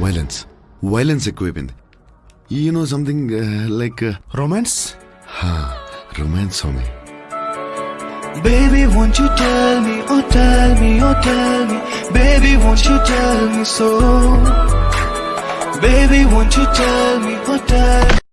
Violence violence ఎక్కువైపోయింది you know something like romance romance Swami Baby, won't you tell me, oh tell me, oh tell me. Baby, won't you tell me so? Baby, won't you tell me, oh tell